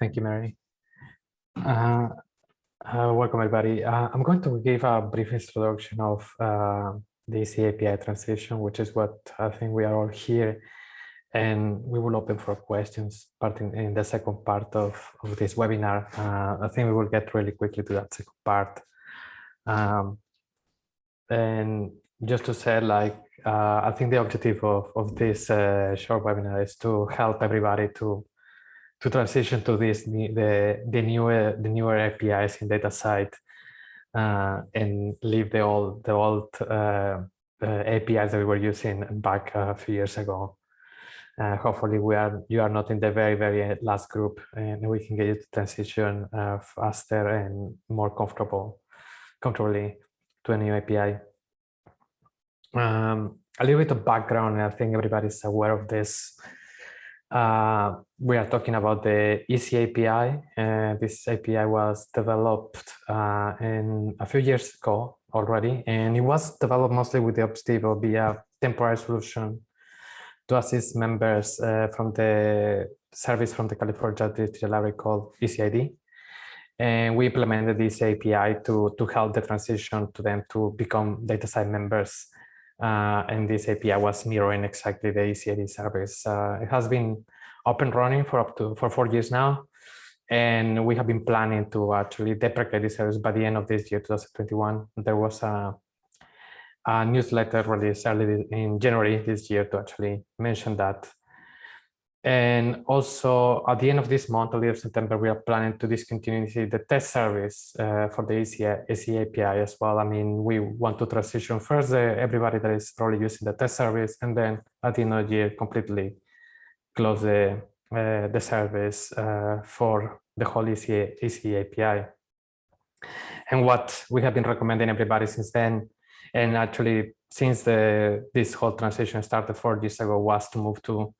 Thank you, Mary. Uh, uh, welcome, everybody. Uh, I'm going to give a brief introduction of uh, the EZ transition, which is what I think we are all here. And we will open for questions starting in the second part of, of this webinar. Uh, I think we will get really quickly to that second part. Um, and just to say, like, uh, I think the objective of, of this short webinar is to help everybody to to transition to this the the newer the newer APIs in DataCite uh, and leave the old the old uh, uh, APIs that we were using back a few years ago. Uh, hopefully, we are you are not in the very very last group, and we can get you to transition uh, faster and more comfortable comfortably to a new API. Um, a little bit of background, and I think everybody's aware of this. Uh, we are talking about the EZ API. Uh, this API was developed uh, in a few years ago already, and it was developed mostly with the objective of be a temporary solution to assist members uh, from the service from the California Digital Library called EZID. And we implemented this API to, to help the transition to them to become DataCite members uh, and this API was mirroring exactly the EZID service. Uh, it has been up and running for up to for four years now, and we have been planning to actually deprecate this service by the end of this year, 2021. There was a, a newsletter released early in January this year to actually mention that and also at the end of this month, early of September, we are planning to discontinue the test service uh, for the EZ, API as well. I mean, we want to transition first uh, everybody that is probably using the test service, and then at the end of the year, completely close the, uh, the service uh, for the whole EZ, EZ API. And what we have been recommending everybody since then, and actually since the this whole transition started four years ago, was to move to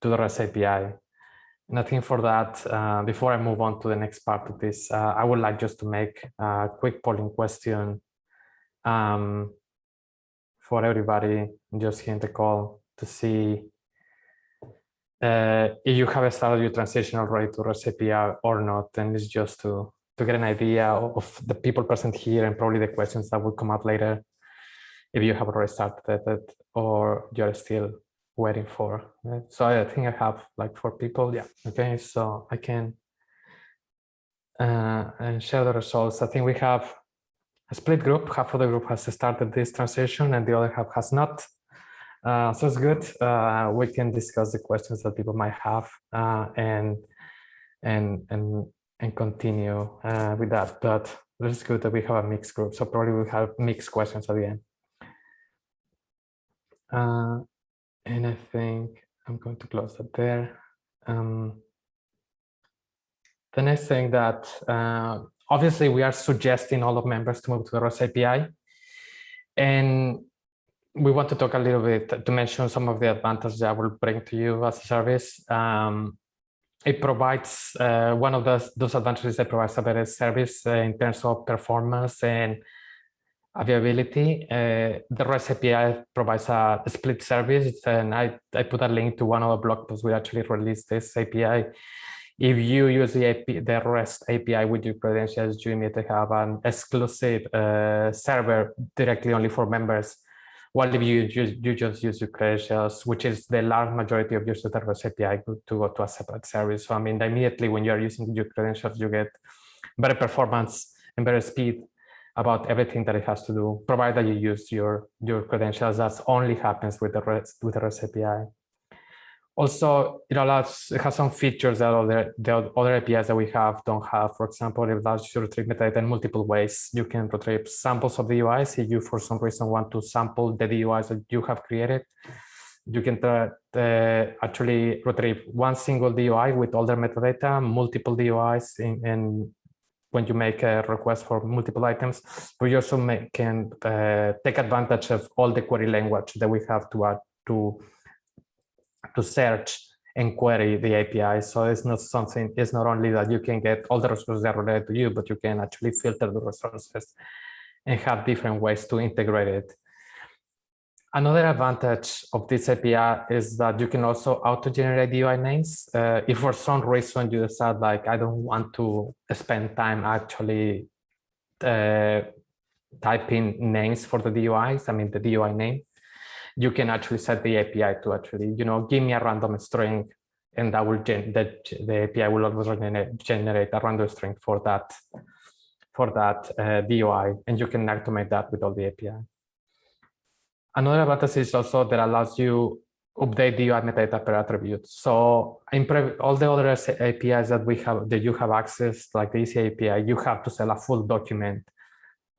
to the REST API. And I think for that, uh, before I move on to the next part of this, uh, I would like just to make a quick polling question um, for everybody just here in the call to see uh, if you have started your transition already to REST API or not. And it's just to, to get an idea of the people present here and probably the questions that will come up later if you have already started it or you're still waiting for. So I think I have like four people. Yeah. Okay. So I can uh, and share the results. I think we have a split group. Half of the group has started this transition and the other half has not. Uh, so it's good. Uh, we can discuss the questions that people might have uh, and and and and continue uh, with that. But it's good that we have a mixed group. So probably we have mixed questions at the end. And I think I'm going to close that there. Um, the next thing that uh, obviously we are suggesting all of members to move to the REST API. And we want to talk a little bit to mention some of the advantages that will bring to you as a service. Um, it provides uh, one of those, those advantages that provides a better service uh, in terms of performance and availability. Uh, the REST API provides a split service, and I, I put a link to one of the blog posts we actually released this API. If you use the, AP, the REST API with your credentials, you immediately have an exclusive uh, server directly only for members. While if you, you, you just use your credentials, which is the large majority of users the REST API, to go to a separate service. So I mean, immediately when you are using your credentials, you get better performance and better speed about everything that it has to do, provided that you use your, your credentials. That only happens with the REST, with the REST API. Also, it allows, it has some features that other, the other APIs that we have don't have. For example, it allows you to retrieve metadata in multiple ways. You can retrieve samples of the UIs if you, for some reason, want to sample the DOIs that you have created. You can uh, actually retrieve one single DOI with all their metadata, multiple DOIs in, in when you make a request for multiple items, we also make, can uh, take advantage of all the query language that we have to add to to search and query the API. So it's not something, it's not only that you can get all the resources that are related to you, but you can actually filter the resources and have different ways to integrate it. Another advantage of this API is that you can also auto-generate UI names. Uh, if for some reason you decide like, I don't want to spend time actually uh, typing names for the DOIs, I mean the DOI name, you can actually set the API to actually, you know, give me a random string and that will the API will always generate a random string for that for that uh, DOI, and you can automate that with all the API. Another advantage is also that allows you update the metadata per attribute. So in all the other APIs that we have that you have access, like the EZ API, you have to sell a full document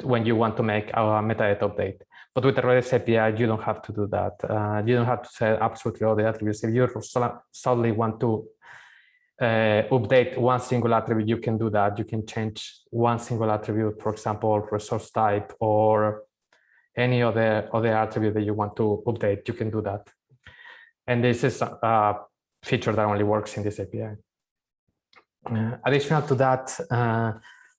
when you want to make a metadata update. But with the REST API, you don't have to do that. Uh, you don't have to set absolutely all the attributes. If you solely want to uh, update one single attribute, you can do that. You can change one single attribute, for example, resource type or any other other attribute that you want to update, you can do that. And this is a feature that only works in this API. Uh, additional to that, uh,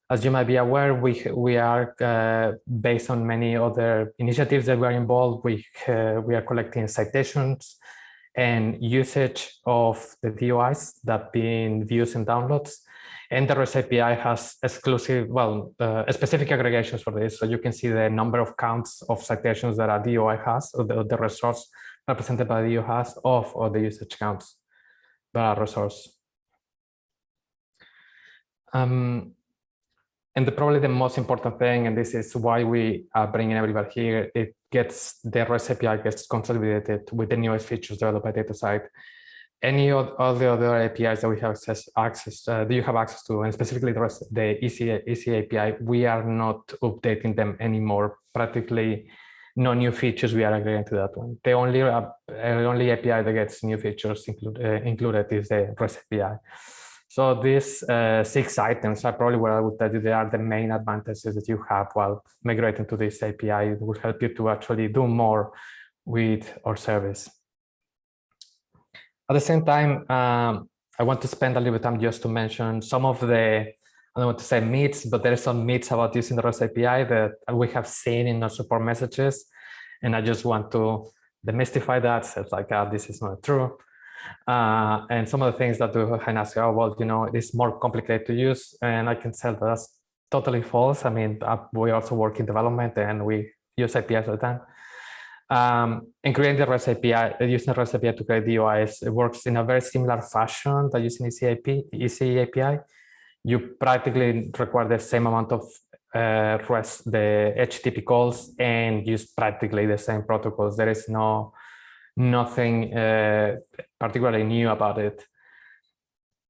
as you might be aware, we we are uh, based on many other initiatives that we are involved. We uh, we are collecting citations and usage of the DOIs that being views and downloads. And the REST API has exclusive, well, uh, specific aggregations for this. So you can see the number of counts of citations that a DOI has, or the, the resource represented by the DOI has, of or the usage counts by a resource. Um, and the, probably the most important thing, and this is why we are bringing everybody here, it gets the REST API gets consolidated with the newest features developed by DataCite any of all the other APIs that we have access, access uh, do you have access to, and specifically the rest, the EZ, EZ API, we are not updating them anymore. Practically no new features we are agreeing to that one. The only uh, only API that gets new features include, uh, included is the REST API. So these uh, six items are probably what I would tell you they are the main advantages that you have while migrating to this API. It will help you to actually do more with our service. At the same time, um, I want to spend a little bit time just to mention some of the, I don't want to say myths, but there are some myths about using the REST API that we have seen in our support messages. And I just want to demystify that. So it's like, oh, this is not true. Uh, and some of the things that do can ask, oh, well, you know, it's more complicated to use. And I can tell that that's totally false. I mean, uh, we also work in development and we use APIs all the time. Um, and creating the REST API, uh, using the REST API to create DOIs, it works in a very similar fashion that using ECAP, EZ API. You practically require the same amount of uh, REST, the HTTP calls, and use practically the same protocols. There is no nothing uh, particularly new about it.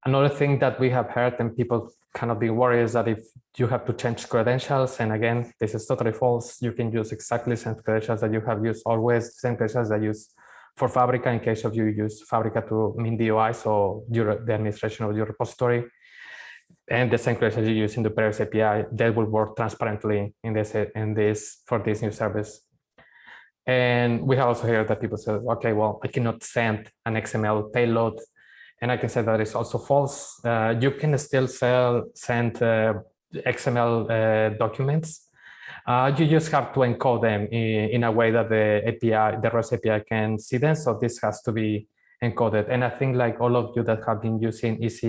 Another thing that we have heard and people kind of be worried is that if you have to change credentials, and again, this is totally false, you can use exactly the same credentials that you have used always, same credentials that you use for Fabrica in case of you use Fabrica to min DOI, so your, the administration of your repository, and the same credentials you use in the Paris API, that will work transparently in this, in this for this new service. And we have also heard that people say, okay, well, I cannot send an XML payload and I can say that is also false. Uh, you can still sell, send uh, XML uh, documents. Uh, you just have to encode them in, in, a way that the API, the REST API can see them. So this has to be encoded. And I think like all of you that have been using EZ,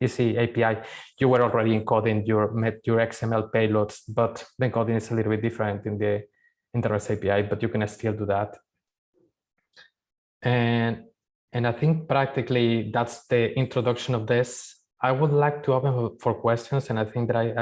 EZ API, you were already encoding your, your XML payloads, but the encoding is a little bit different in the, in the REST API, but you can still do that. And and I think practically that's the introduction of this. I would like to open for questions, and I think that I,